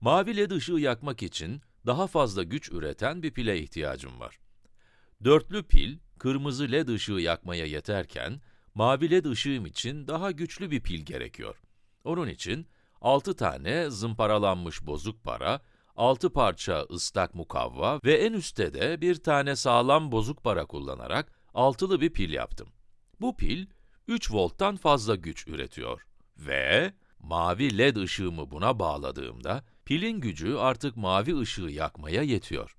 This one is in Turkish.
Mavi led ışığı yakmak için daha fazla güç üreten bir pile ihtiyacım var. Dörtlü pil, kırmızı led ışığı yakmaya yeterken, mavi led ışığım için daha güçlü bir pil gerekiyor. Onun için 6 tane zımparalanmış bozuk para, 6 parça ıslak mukavva ve en üstte de bir tane sağlam bozuk para kullanarak altılı bir pil yaptım. Bu pil, 3 volttan fazla güç üretiyor. Ve mavi led ışığımı buna bağladığımda, pilin gücü artık mavi ışığı yakmaya yetiyor.